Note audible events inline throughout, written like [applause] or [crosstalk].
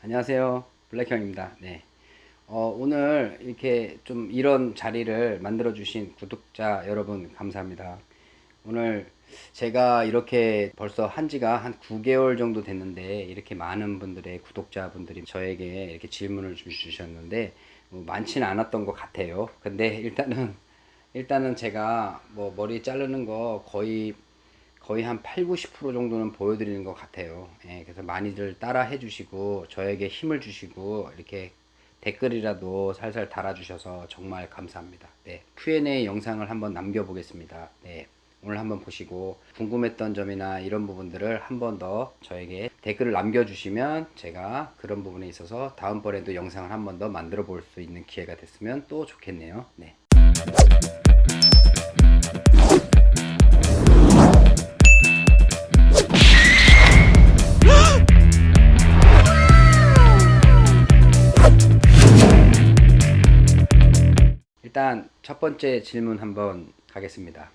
안녕하세요. 블랙형입니다. 네. 어, 오늘 이렇게 좀 이런 자리를 만들어 주신 구독자 여러분 감사합니다. 오늘 제가 이렇게 벌써 한 지가 한 9개월 정도 됐는데 이렇게 많은 분들의 구독자 분들이 저에게 이렇게 질문을 주셨는데 뭐 많지는 않았던 것 같아요. 근데 일단은 일단은 제가 뭐 머리 자르는 거 거의 거의 한 8, 90% 정도는 보여드리는 것 같아요. 예, 그래서 많이들 따라 해주시고 저에게 힘을 주시고 이렇게 댓글이라도 살살 달아주셔서 정말 감사합니다. 네, Q&A 영상을 한번 남겨보겠습니다. 네, 오늘 한번 보시고 궁금했던 점이나 이런 부분들을 한 번 더 저에게 댓글을 남겨주시면 제가 그런 부분에 있어서 다음번에도 영상을 한 번 더 만들어 볼 수 있는 기회가 됐으면 또 좋겠네요. 네. 일단 첫 번째 질문 한번 가겠습니다.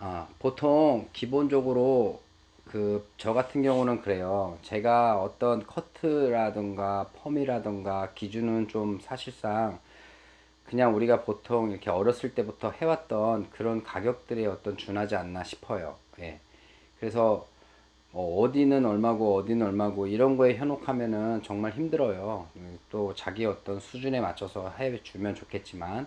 아, 보통 기본적으로 그 저 같은 경우는 그래요. 제가 어떤 커트라든가 펌이라든가 기준은 좀 사실상 그냥 우리가 보통 이렇게 어렸을 때부터 해왔던 그런 가격들에 어떤 준하지 않나 싶어요. 예. 그래서 뭐 어 디는 얼마고 어디는 얼마고 이런 거에 현혹하면은 정말 힘들어요. 또 자기 어떤 수준에 맞춰서 해주면 좋겠지만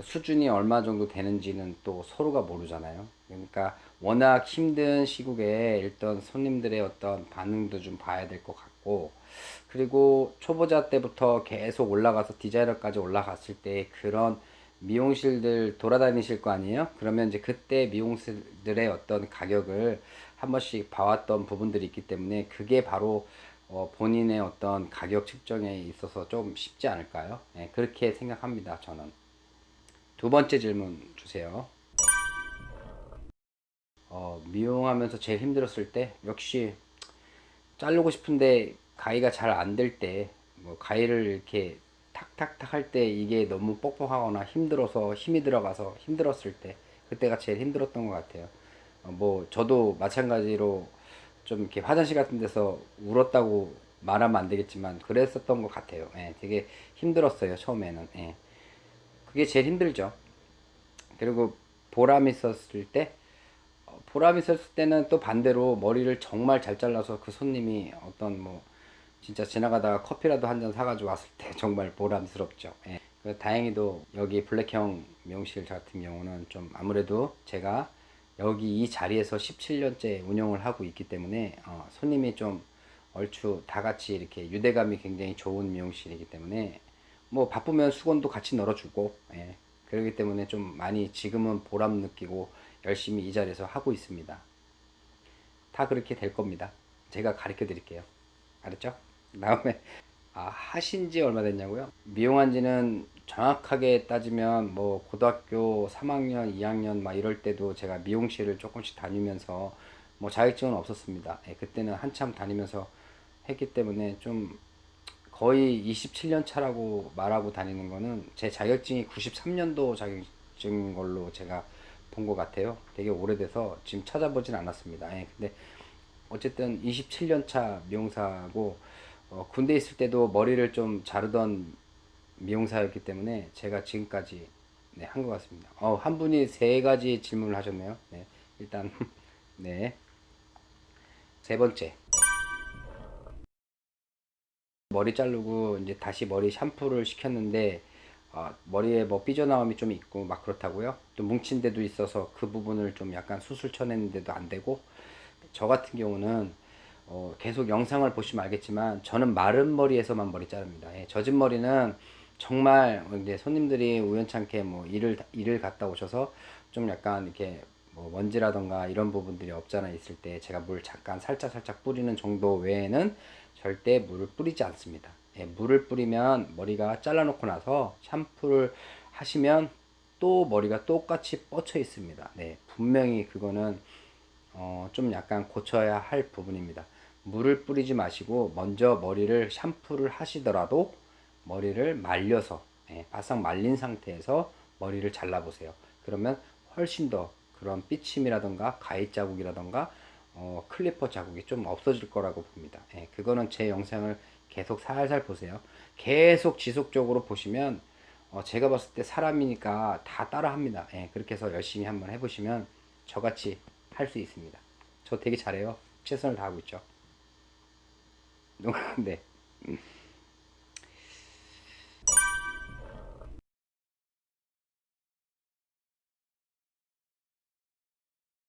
수준이 얼마 정도 되는지는 또 서로가 모르잖아요. 그러니까 워낙 힘든 시국에 일단 손님들의 어떤 반응도 좀 봐야 될 것 같고 그리고 초보자 때부터 계속 올라가서 디자이너까지 올라갔을 때 그런 미용실들 돌아다니실 거 아니에요? 그러면 이제 그때 미용실들의 어떤 가격을 한 번씩 봐왔던 부분들이 있기 때문에 그게 바로 어 본인의 어떤 가격 측정에 있어서 좀 쉽지 않을까요? 네, 그렇게 생각합니다. 저는. 두 번째 질문 주세요. 어, 미용하면서 제일 힘들었을 때 역시 자르고 싶은데 가위가 잘 안 될 때 뭐 가위를 이렇게 탁탁탁 할 때 이게 너무 뻑뻑하거나 힘들어서 힘이 들어가서 힘들었을 때 그때가 제일 힘들었던 것 같아요. 어, 뭐 저도 마찬가지로 좀 이렇게 화장실 같은 데서 울었다고 말하면 안 되겠지만 그랬었던 것 같아요. 예, 되게 힘들었어요 처음에는. 예. 그게 제일 힘들죠. 그리고 보람 있었을 때 어, 보람 있었을 때는 또 반대로 머리를 정말 잘 잘라서 그 손님이 어떤 뭐 진짜 지나가다가 커피라도 한 잔 사가지고 왔을 때 [laughs] 정말 보람스럽죠. 예. 다행히도 여기 블랙형 미용실 같은 경우는 좀 아무래도 제가 여기 이 자리에서 17년째 운영을 하고 있기 때문에 어, 손님이 좀 얼추 다 같이 이렇게 유대감이 굉장히 좋은 미용실이기 때문에 뭐 바쁘면 수건도 같이 널어주고 예, 그렇기 때문에 좀 많이 지금은 보람 느끼고 열심히 이 자리에서 하고 있습니다. 다 그렇게 될 겁니다. 제가 가르쳐 드릴게요. 알았죠? 다음에 아, 하신 지 얼마 됐냐고요? 미용한 지는 정확하게 따지면 뭐 고등학교 3학년, 2학년 막 이럴 때도 제가 미용실을 조금씩 다니면서 뭐 자격증은 없었습니다. 예, 그때는 한참 다니면서 했기 때문에 좀 거의 27년 차라고 말하고 다니는 거는 제 자격증이 93년도 자격증인 걸로 제가 본 것 같아요. 되게 오래돼서 지금 찾아보진 않았습니다. 예, 근데 어쨌든 27년 차 미용사고 어, 군대 있을 때도 머리를 좀 자르던 미용사였기 때문에 제가 지금까지 네, 한 것 같습니다. 어, 한 분이 세 가지 질문을 하셨네요. 네, 일단 [laughs] 네. 세 번째. 머리 자르고 이제 다시 머리 샴푸를 시켰는데 어, 머리에 뭐 삐져나옴이 좀 있고 막 그렇다고요. 또 뭉친 데도 있어서 그 부분을 좀 약간 수술 쳐냈는데도 안 되고 저 같은 경우는 어, 계속 영상을 보시면 알겠지만 저는 마른 머리에서만 머리 자릅니다. 예, 젖은 머리는 정말 이제 손님들이 우연찮게 뭐 일을 일을 갔다 오셔서 좀 약간 이렇게 뭐 먼지라던가 이런 부분들이 없잖아 있을 때 제가 물 잠깐 살짝 살짝 뿌리는 정도 외에는 절대 물을 뿌리지 않습니다. 예, 물을 뿌리면 머리가 잘라놓고 나서 샴푸를 하시면 또 머리가 똑같이 뻗쳐 있습니다. 네, 분명히 그거는 어, 좀 약간 고쳐야 할 부분입니다. 물을 뿌리지 마시고 먼저 머리를 샴푸를 하시더라도 머리를 말려서 예, 바싹 말린 상태에서 머리를 잘라 보세요 그러면 훨씬 더 그런 삐침이라던가 가위 자국이라던가 어, 클리퍼 자국이 좀 없어질 거라고 봅니다. 예, 그거는 제 영상을 계속 살살 보세요. 계속 지속적으로 보시면 어, 제가 봤을 때 사람이니까 다 따라 합니다. 예, 그렇게 해서 열심히 한번 해보시면 저같이 할 수 있습니다. 저 되게 잘해요. 최선을 다하고 있죠. [laughs] 네.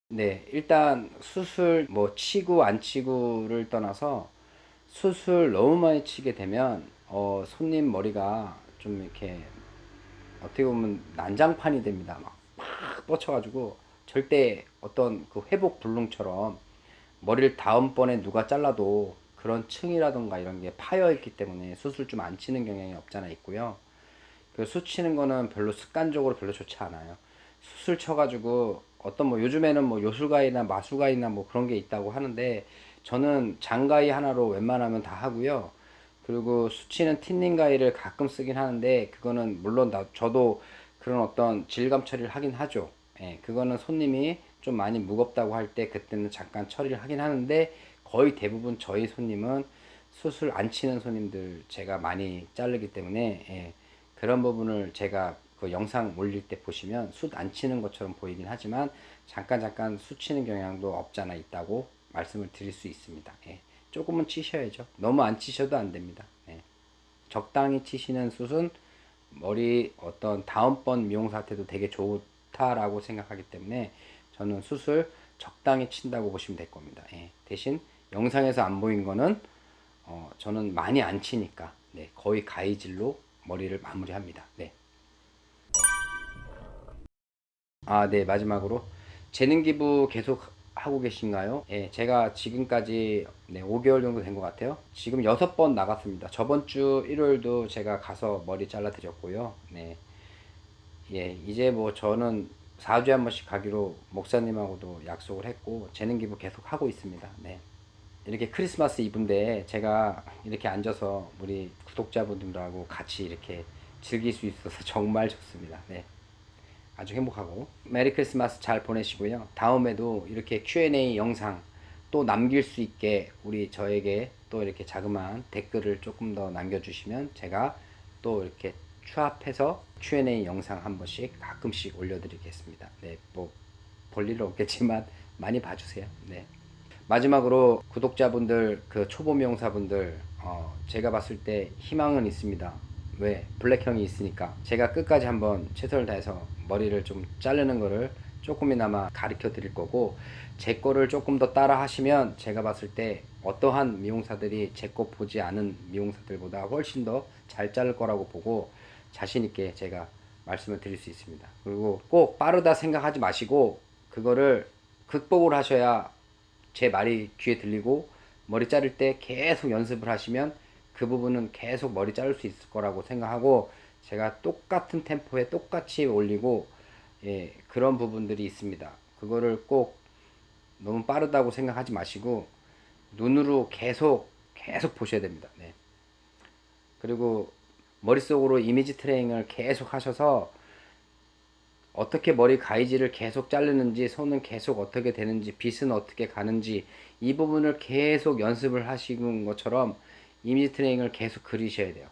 네, 일단 수술 뭐 치고 안 치고를 떠나서 수술 너무 많이 치게 되면 어, 손님 머리가 좀 이렇게 어떻게 보면 난장판이 됩니다. 막, 막 뻗쳐가지고 절대 어떤 그 회복 불능처럼 머리를 다음번에 누가 잘라도 그런 층이라던가 이런 게 파여 있기 때문에 수술 좀 안 치는 경향이 없잖아 있고요. 그 수치는 거는 별로 습관적으로 별로 좋지 않아요. 수술 쳐가지고 어떤 뭐 요즘에는 뭐 요술가이나 마술가이나 뭐 그런 게 있다고 하는데 저는 장가위 하나로 웬만하면 다 하고요. 그리고 수치는 틴닝 가위를 가끔 쓰긴 하는데 그거는 물론 나 저도 그런 어떤 질감 처리를 하긴 하죠. 예, 그거는 손님이 좀 많이 무겁다고 할 때 그때는 잠깐 처리를 하긴 하는데 거의 대부분 저희 손님은 수술 안 치는 손님들 제가 많이 자르기 때문에 예, 그런 부분을 제가 그 영상 올릴 때 보시면 숯안 치는 것처럼 보이긴 하지만 잠깐 잠깐 숯 치는 경향도 없잖아 있다고 말씀을 드릴 수 있습니다. 예, 조금은 치셔야죠. 너무 안 치셔도 안 됩니다. 예, 적당히 치시는 숯은 머리 어떤 다음번 미용 상태도 되게 좋다라고 생각하기 때문에 저는 숯을 적당히 친다고 보시면 될 겁니다. 예, 대신 영상에서 안 보인 거는 어, 저는 많이 안 치니까 네, 거의 가위질로 머리를 마무리합니다. 네. 아, 네, 마지막으로 재능 기부 계속 하고 계신가요? 예, 제가 지금까지 네, 5개월 정도 된 것 같아요. 지금 6번 나갔습니다. 저번 주 일요일도 제가 가서 머리 잘라 드렸고요. 네. 예, 이제 뭐 저는 4주에 한 번씩 가기로 목사님하고도 약속을 했고 재능 기부 계속 하고 있습니다. 네. 이렇게 크리스마스 이브인데 제가 이렇게 앉아서 우리 구독자분들하고 같이 이렇게 즐길 수 있어서 [laughs] 정말 좋습니다. 네. 아주 행복하고 메리 크리스마스 잘 보내시고요. 다음에도 이렇게 Q&A 영상 또 남길 수 있게 우리 저에게 또 이렇게 자그마한 댓글을 조금 더 남겨주시면 제가 또 이렇게 추합해서 Q&A 영상 한 번씩 가끔씩 올려드리겠습니다. 네, 뭐 볼 일은 없겠지만 많이 봐주세요. 네. 마지막으로 구독자분들 그 초보 미용사분들 어, 제가 봤을 때 희망은 있습니다. 왜? 블랙형이 있으니까 제가 끝까지 한번 최선을 다해서 머리를 좀 자르는 거를 조금이나마 가르쳐 드릴 거고 제 거를 조금 더 따라 하시면 제가 봤을 때 어떠한 미용사들이 제 거 보지 않은 미용사들보다 훨씬 더 잘 자를 거라고 보고 자신 있게 제가 말씀을 드릴 수 있습니다. 그리고 꼭 빠르다 생각하지 마시고 그거를 극복을 하셔야 제 말이 귀에 들리고 머리 자를 때 계속 연습을 하시면 그 부분은 계속 머리 자를 수 있을 거라고 생각하고 제가 똑같은 템포에 똑같이 올리고 예, 그런 부분들이 있습니다. 그거를 꼭 너무 빠르다고 생각하지 마시고 눈으로 계속 계속 보셔야 됩니다. 네. 그리고 머릿속으로 이미지 트레이닝을 계속 하셔서 어떻게 머리 가위질을 계속 자르는지 손은 계속 어떻게 되는지 빗은 어떻게 가는지 이 부분을 계속 연습을 하시는 것처럼 이미지 트레이닝을 계속 그리셔야 돼요.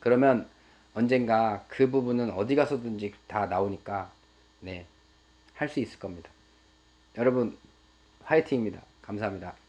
그러면 언젠가 그 부분은 어디 가서든지 다 나오니까 네, 할 수 있을 겁니다. 여러분 화이팅입니다. 감사합니다.